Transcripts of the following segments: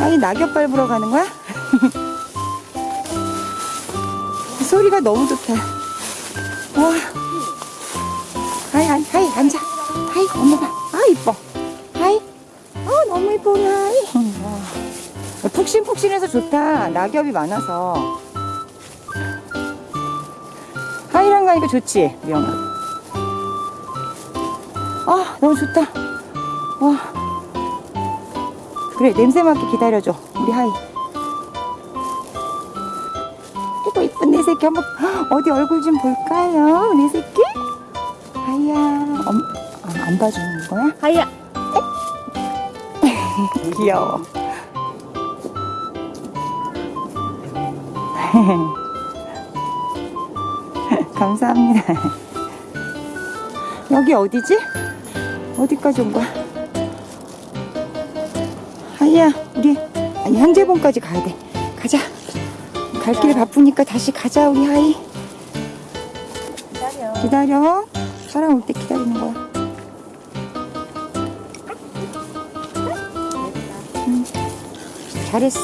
아니 낙엽 밟으러 가는 거야? 소리가 너무 좋다. 와. 하이, 하이, 하이, 앉아. 하이, 엄마 봐. 아, 이뻐. 하이. 아, 너무 이뻐, 하이. 와. 푹신푹신해서 좋다. 낙엽이 많아서. 하이랑 가니까 좋지, 미영아. 아, 너무 좋다. 와. 그래 냄새 맡게 기다려줘 우리 하이 새끼 한번 어디 얼굴 좀 볼까요? 내 새끼? 하이야. 엄, 아, 안 봐주는 거야? 하이야. 귀여워. 감사합니다. 여기 어디지? 어디까지 온 거야? 하이야 우리 아니 현재봉까지 가야 돼. 가자 갈 길 바쁘니까 다시 가자 우리 하이. 기다려. 기다려. 사람 올 때 기다리는 거야. 응. 잘했어.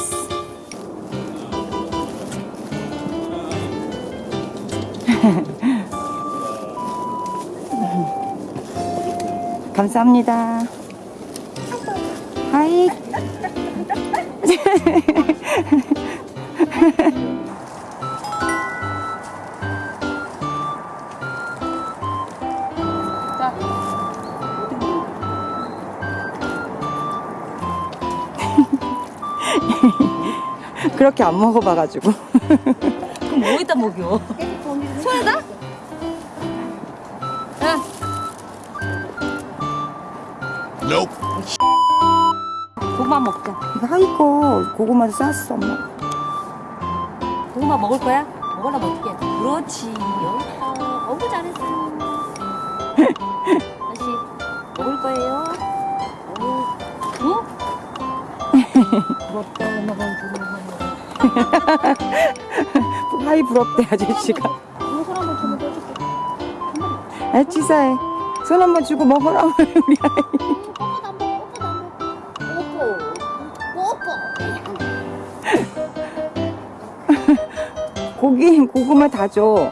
감사합니다. 하이 그렇게 안 먹어봐가지고 그럼 뭐에다 먹여? 손에다? 야, Nope. 고구마 먹자. 이거 하이거 고구마도 쌌어 엄마 고구마 먹을 거야? 어떻게 해? 그렇지. 여기다. 어구 잘했어. 다시 먹을 거예요. 어우, 응? 부럽다. 엄마가 부러워. 하이 부럽대 아저씨가 해줄게. 아 치사해 손 한 번 주고 먹으라 우리. 뽀뽀. 고기 고구마 다줘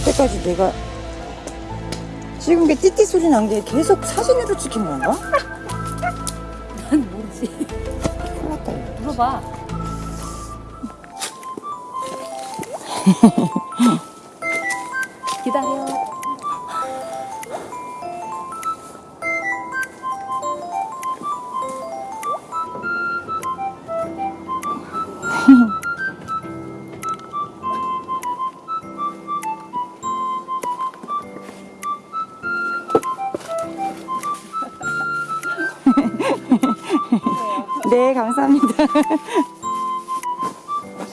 여태까지 내가 찍은 게 띠띠 소리 난 게 계속 사진으로 찍힌 건가? 난 모르지. 큰일 났다 이거. 물어봐. 기다려. 네, 감사합니다.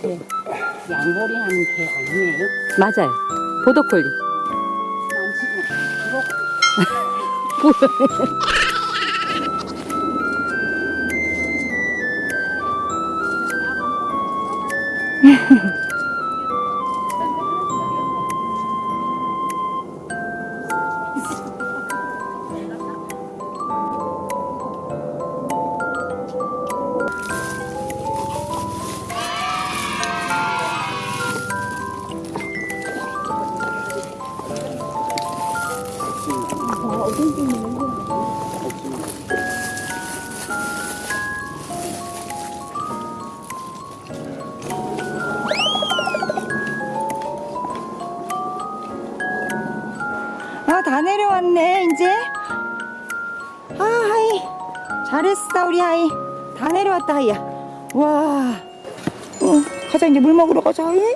네. 양벌이 하는 개 아니에요? 맞아요. 보더콜리. 어딘지 모르겠는데. 아, 다 내려왔네, 이제. 아, 하이. 잘했어, 우리 하이. 다 내려왔다, 하이야. 와. 어, 가자, 이제 물 먹으러 가자, 하이.